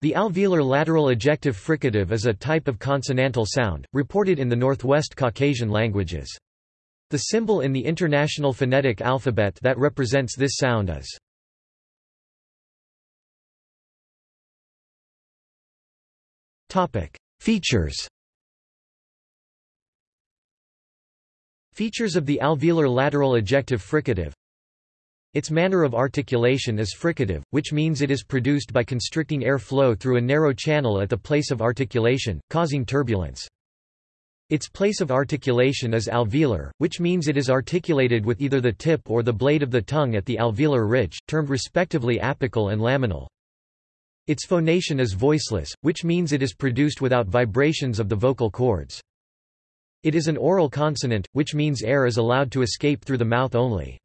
The alveolar lateral ejective fricative is a type of consonantal sound, reported in the Northwest Caucasian languages. The symbol in the International Phonetic Alphabet that represents this sound is Features Features of the alveolar lateral ejective fricative its manner of articulation is fricative, which means it is produced by constricting air flow through a narrow channel at the place of articulation, causing turbulence. Its place of articulation is alveolar, which means it is articulated with either the tip or the blade of the tongue at the alveolar ridge, termed respectively apical and laminal. Its phonation is voiceless, which means it is produced without vibrations of the vocal cords. It is an oral consonant, which means air is allowed to escape through the mouth only.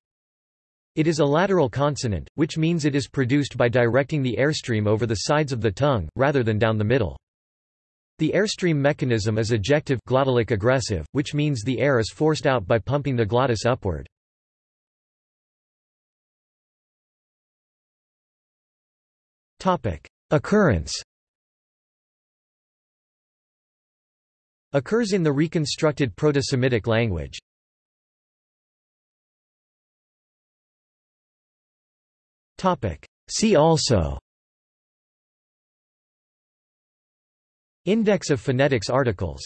It is a lateral consonant, which means it is produced by directing the airstream over the sides of the tongue, rather than down the middle. The airstream mechanism is ejective glottalic egressive, which means the air is forced out by pumping the glottis upward. Occurrence Occurs in the reconstructed Proto-Semitic language. See also. Index of phonetics articles